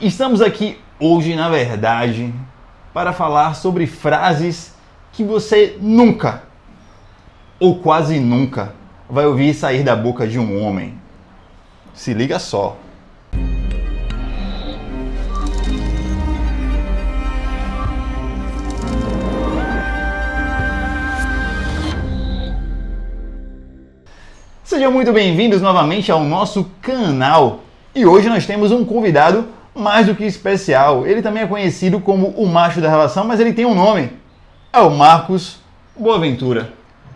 Estamos aqui hoje, na verdade, para falar sobre frases que você nunca, ou quase nunca, vai ouvir sair da boca de um homem. Se liga só. Sejam muito bem-vindos novamente ao nosso canal. E hoje nós temos um convidado mais do que especial. Ele também é conhecido como o macho da relação, mas ele tem um nome. É o Marcos Boaventura.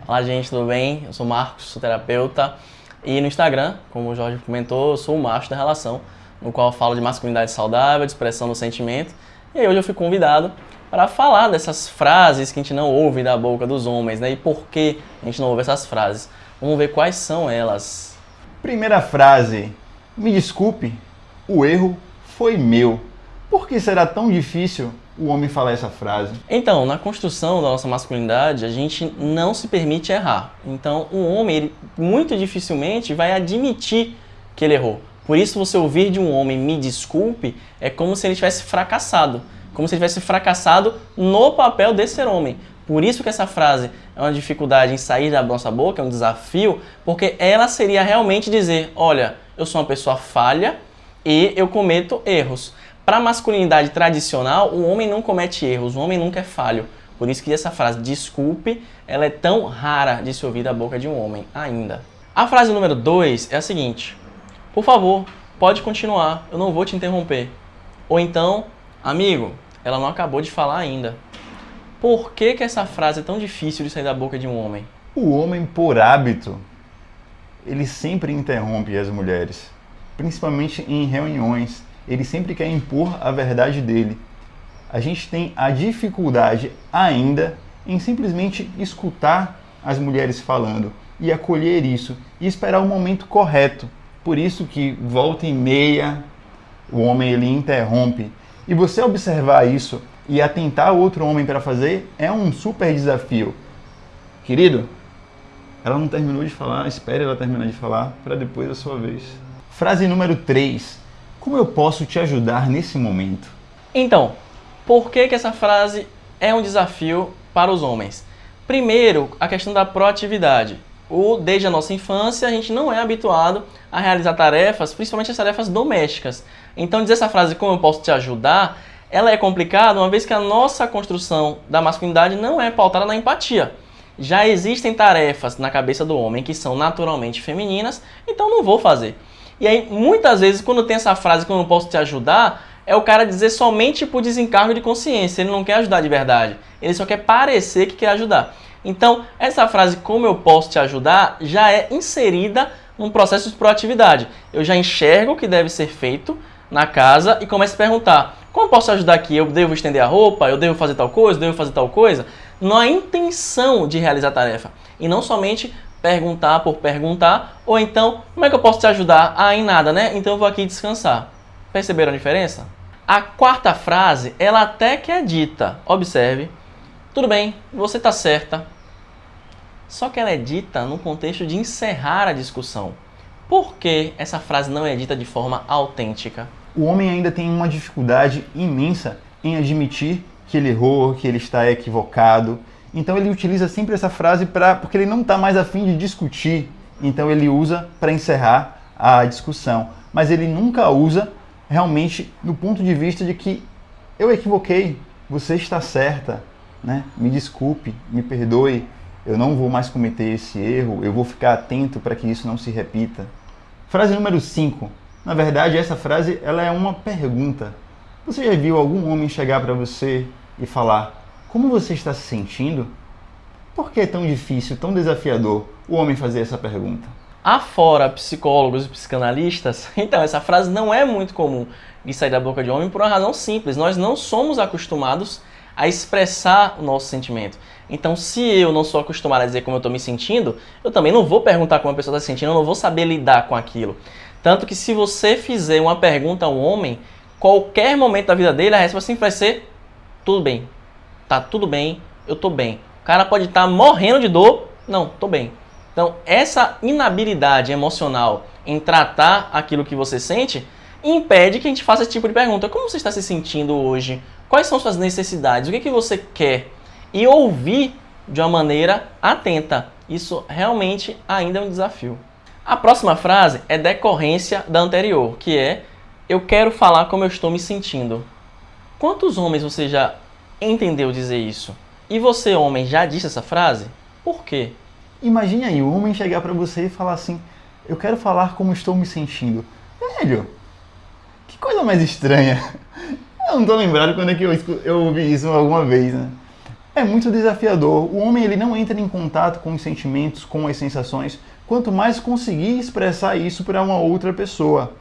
Olá, gente, tudo bem? Eu sou o Marcos, sou terapeuta. E no Instagram, como o Jorge comentou, eu sou o macho da relação, no qual eu falo de masculinidade saudável, de expressão do sentimento. E aí hoje eu fui convidado para falar dessas frases que a gente não ouve da boca dos homens, né? E por que a gente não ouve essas frases. Vamos ver quais são elas. Primeira frase. Me desculpe, o erro foi meu. Por que será tão difícil o homem falar essa frase? Então, na construção da nossa masculinidade, a gente não se permite errar. Então, o homem, ele, muito dificilmente, vai admitir que ele errou. Por isso, você ouvir de um homem me desculpe é como se ele tivesse fracassado. Como se ele tivesse fracassado no papel de ser homem. Por isso que essa frase é uma dificuldade em sair da nossa boca, é um desafio, porque ela seria realmente dizer, olha, eu sou uma pessoa falha e eu cometo erros. Para a masculinidade tradicional, o homem não comete erros, o homem nunca é falho. Por isso que essa frase, desculpe, ela é tão rara de se ouvir da boca de um homem ainda. A frase número 2 é a seguinte, por favor, pode continuar, eu não vou te interromper. Ou então, amigo, ela não acabou de falar ainda. Por que, que essa frase é tão difícil de sair da boca de um homem? O homem, por hábito, ele sempre interrompe as mulheres, principalmente em reuniões. Ele sempre quer impor a verdade dele. A gente tem a dificuldade ainda em simplesmente escutar as mulheres falando e acolher isso e esperar o momento correto. Por isso que volta e meia o homem ele interrompe. E você observar isso e atentar outro homem para fazer é um super desafio. Querido, ela não terminou de falar, espere ela terminar de falar para depois a sua vez. Frase número 3. Como eu posso te ajudar nesse momento? Então, por que, que essa frase é um desafio para os homens? Primeiro, a questão da proatividade. O, desde a nossa infância, a gente não é habituado a realizar tarefas, principalmente as tarefas domésticas. Então, dizer essa frase, como eu posso te ajudar, ela é complicada uma vez que a nossa construção da masculinidade não é pautada na empatia. Já existem tarefas na cabeça do homem que são naturalmente femininas, então não vou fazer. E aí, muitas vezes, quando tem essa frase, como eu posso te ajudar, é o cara dizer somente por desencargo de consciência. Ele não quer ajudar de verdade. Ele só quer parecer que quer ajudar. Então, essa frase, como eu posso te ajudar, já é inserida num processo de proatividade. Eu já enxergo o que deve ser feito na casa e começo a perguntar, como posso ajudar aqui? Eu devo estender a roupa? Eu devo fazer tal coisa? Eu devo fazer tal coisa? Não há intenção de realizar a tarefa. E não somente perguntar por perguntar, ou então, como é que eu posso te ajudar? Ah, em nada, né? Então eu vou aqui descansar. Perceberam a diferença? A quarta frase, ela até que é dita. Observe. Tudo bem, você está certa. Só que ela é dita no contexto de encerrar a discussão. Por que essa frase não é dita de forma autêntica? o homem ainda tem uma dificuldade imensa em admitir que ele errou, que ele está equivocado. Então ele utiliza sempre essa frase para porque ele não está mais afim de discutir. Então ele usa para encerrar a discussão. Mas ele nunca usa realmente no ponto de vista de que eu equivoquei, você está certa, né? Me desculpe, me perdoe, eu não vou mais cometer esse erro, eu vou ficar atento para que isso não se repita. Frase número 5. Na verdade, essa frase ela é uma pergunta. Você já viu algum homem chegar para você e falar: Como você está se sentindo? Por que é tão difícil, tão desafiador o homem fazer essa pergunta? Afora psicólogos e psicanalistas, então essa frase não é muito comum de sair da boca de homem por uma razão simples. Nós não somos acostumados a expressar o nosso sentimento. Então, se eu não sou acostumado a dizer como eu estou me sentindo, eu também não vou perguntar como a pessoa está se sentindo, eu não vou saber lidar com aquilo. Tanto que se você fizer uma pergunta a um homem, qualquer momento da vida dele, a resposta sempre vai ser tudo bem. Tá tudo bem, eu tô bem. O cara pode estar tá morrendo de dor, não, tô bem. Então, essa inabilidade emocional em tratar aquilo que você sente impede que a gente faça esse tipo de pergunta. Como você está se sentindo hoje? Quais são suas necessidades? O que, que você quer? E ouvir de uma maneira atenta. Isso realmente ainda é um desafio. A próxima frase é decorrência da anterior, que é eu quero falar como eu estou me sentindo. Quantos homens você já entendeu dizer isso? E você, homem, já disse essa frase? Por quê? Imagine aí o homem chegar para você e falar assim: Eu quero falar como estou me sentindo. Velho, que coisa mais estranha. Eu não tô lembrado quando é que eu, eu ouvi isso alguma vez, né? É muito desafiador. O homem ele não entra em contato com os sentimentos, com as sensações, quanto mais conseguir expressar isso para uma outra pessoa.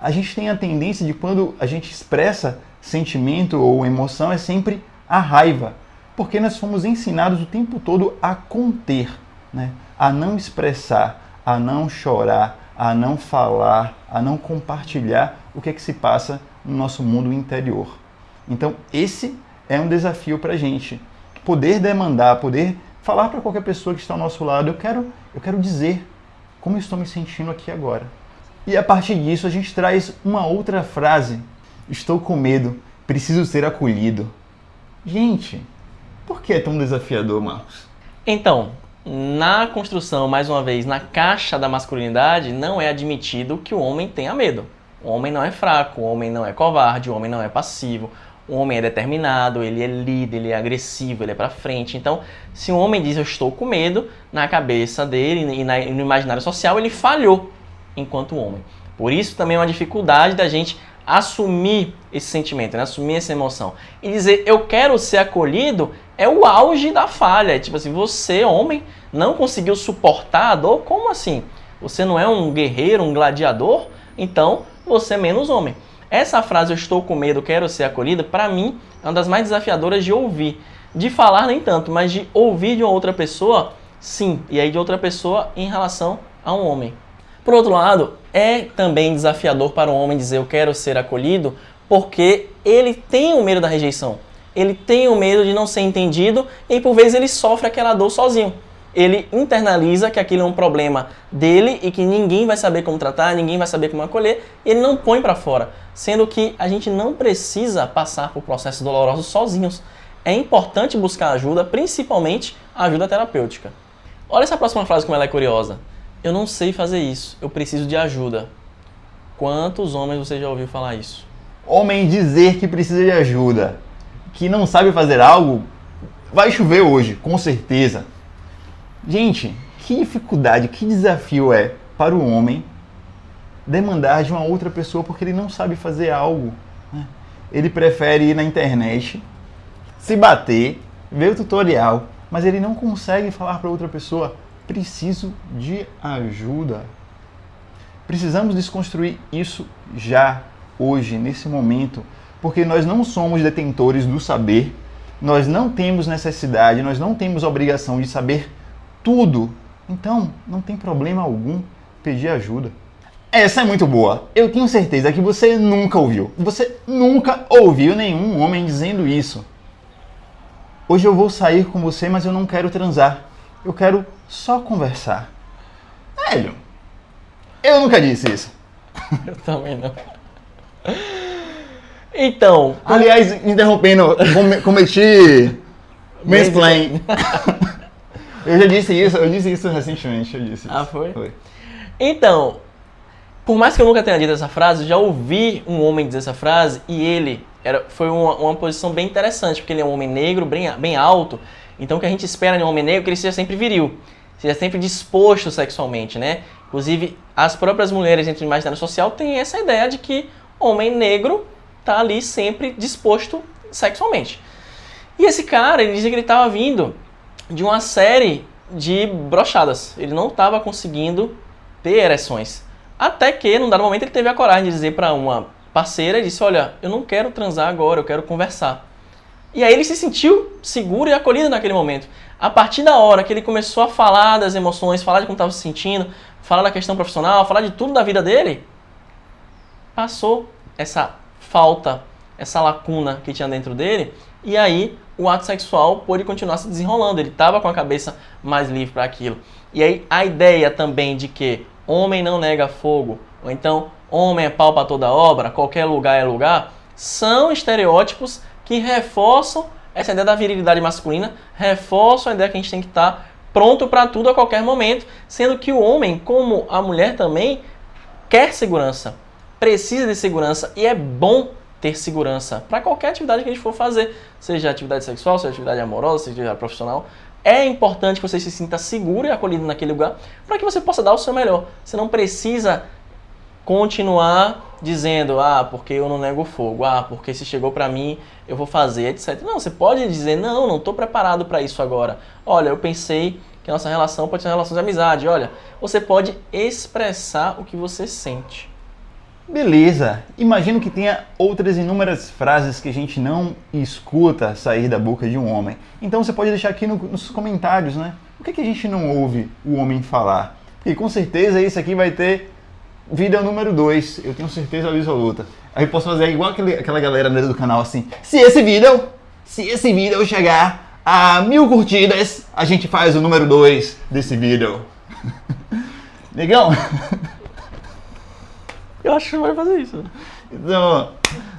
A gente tem a tendência de quando a gente expressa sentimento ou emoção é sempre a raiva, porque nós fomos ensinados o tempo todo a conter, né? a não expressar, a não chorar, a não falar, a não compartilhar o que é que se passa no nosso mundo interior. Então, esse é um desafio para a gente. Poder demandar, poder falar para qualquer pessoa que está ao nosso lado, eu quero, eu quero dizer como estou me sentindo aqui agora. E a partir disso, a gente traz uma outra frase. Estou com medo, preciso ser acolhido. Gente, por que é tão desafiador, Marcos? Então, na construção, mais uma vez, na caixa da masculinidade, não é admitido que o homem tenha medo. O homem não é fraco, o homem não é covarde, o homem não é passivo, o homem é determinado, ele é líder, ele é agressivo, ele é para frente. Então, se um homem diz eu estou com medo, na cabeça dele e no imaginário social, ele falhou enquanto homem. Por isso também é uma dificuldade da gente assumir esse sentimento, né? assumir essa emoção. E dizer eu quero ser acolhido é o auge da falha. É tipo assim, você, homem, não conseguiu suportar a dor? Como assim? Você não é um guerreiro, um gladiador? Então, você é menos homem. Essa frase, eu estou com medo, quero ser acolhida, para mim é uma das mais desafiadoras de ouvir. De falar nem tanto, mas de ouvir de uma outra pessoa, sim. E aí de outra pessoa em relação a um homem. Por outro lado, é também desafiador para um homem dizer eu quero ser acolhido, porque ele tem o medo da rejeição. Ele tem o medo de não ser entendido e por vezes ele sofre aquela dor sozinho ele internaliza que aquilo é um problema dele e que ninguém vai saber como tratar, ninguém vai saber como acolher, e ele não põe para fora. Sendo que a gente não precisa passar por processos dolorosos sozinhos. É importante buscar ajuda, principalmente ajuda terapêutica. Olha essa próxima frase como ela é curiosa. Eu não sei fazer isso, eu preciso de ajuda. Quantos homens você já ouviu falar isso? Homem dizer que precisa de ajuda, que não sabe fazer algo, vai chover hoje, com certeza. Gente, que dificuldade, que desafio é para o homem demandar de uma outra pessoa porque ele não sabe fazer algo. Né? Ele prefere ir na internet, se bater, ver o tutorial, mas ele não consegue falar para outra pessoa: preciso de ajuda. Precisamos desconstruir isso já, hoje, nesse momento, porque nós não somos detentores do saber, nós não temos necessidade, nós não temos obrigação de saber tudo. Então, não tem problema algum pedir ajuda. Essa é muito boa. Eu tenho certeza que você nunca ouviu. Você nunca ouviu nenhum homem dizendo isso. Hoje eu vou sair com você, mas eu não quero transar. Eu quero só conversar. Velho, eu nunca disse isso. Eu também não. Então. Aliás, interrompendo, cometi mansplaining. Eu já disse isso, eu disse isso recentemente, eu disse Ah, isso. foi? Foi. Então, por mais que eu nunca tenha dito essa frase, eu já ouvi um homem dizer essa frase e ele era, foi uma, uma posição bem interessante, porque ele é um homem negro, bem, bem alto, então o que a gente espera de um homem negro é que ele seja sempre viril, seja sempre disposto sexualmente, né? Inclusive, as próprias mulheres dentro do imaginário social têm essa ideia de que homem negro tá ali sempre disposto sexualmente. E esse cara, ele dizia que ele estava vindo de uma série de brochadas. Ele não estava conseguindo ter ereções. Até que, num dado momento, ele teve a coragem de dizer para uma parceira, e disse, olha, eu não quero transar agora, eu quero conversar. E aí ele se sentiu seguro e acolhido naquele momento. A partir da hora que ele começou a falar das emoções, falar de como estava se sentindo, falar da questão profissional, falar de tudo da vida dele, passou essa falta, essa lacuna que tinha dentro dele, e aí o ato sexual pôde continuar se desenrolando. Ele estava com a cabeça mais livre para aquilo. E aí a ideia também de que homem não nega fogo, ou então homem é pau para toda obra, qualquer lugar é lugar, são estereótipos que reforçam essa ideia da virilidade masculina, reforçam a ideia que a gente tem que estar pronto para tudo a qualquer momento, sendo que o homem, como a mulher também, quer segurança, precisa de segurança e é bom ter segurança para qualquer atividade que a gente for fazer, seja atividade sexual, seja atividade amorosa, seja atividade profissional. É importante que você se sinta seguro e acolhido naquele lugar para que você possa dar o seu melhor. Você não precisa continuar dizendo, ah, porque eu não nego fogo, ah, porque se chegou para mim, eu vou fazer, etc. Não, você pode dizer, não, não estou preparado para isso agora. Olha, eu pensei que a nossa relação pode ser uma relação de amizade. Olha, você pode expressar o que você sente. Beleza. Imagino que tenha outras inúmeras frases que a gente não escuta sair da boca de um homem. Então você pode deixar aqui no, nos comentários, né? O que, que a gente não ouve o homem falar? Porque com certeza isso aqui vai ter vídeo número 2, eu tenho certeza absoluta. Aí eu posso fazer igual aquele, aquela galera do canal assim, se esse vídeo, se esse vídeo chegar a mil curtidas, a gente faz o número 2 desse vídeo. Legal? Eu acho que vai fazer isso. Então,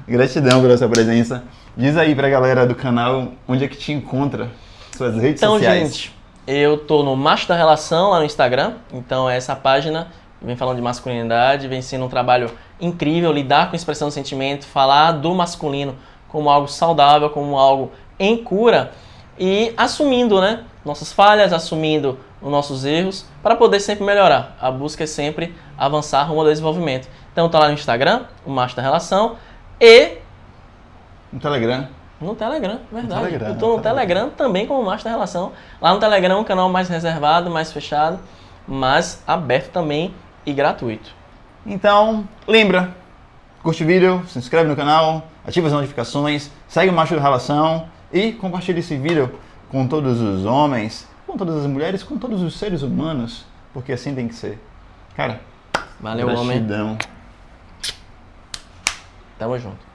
gratidão pela sua presença. Diz aí pra galera do canal onde é que te encontra, suas redes então, sociais. Então, gente, eu tô no Macho da Relação lá no Instagram, então é essa página vem falando de masculinidade, vem sendo um trabalho incrível, lidar com expressão do sentimento, falar do masculino como algo saudável, como algo em cura e assumindo, né, nossas falhas, assumindo os nossos erros para poder sempre melhorar. A busca é sempre avançar rumo ao desenvolvimento. Então tá lá no Instagram, o Macho da Relação e no Telegram. No Telegram, verdade. No Telegram, eu tô no, Telegram, Telegram também como Macho da Relação. Lá no Telegram é um canal mais reservado, mais fechado, mas aberto também e gratuito. Então, lembra, curte o vídeo, se inscreve no canal, ativa as notificações, segue o Macho da Relação e compartilhe esse vídeo com todos os homens, com todas as mulheres, com todos os seres humanos, porque assim tem que ser. Cara, valeu, gratidão. homem. Tamo junto.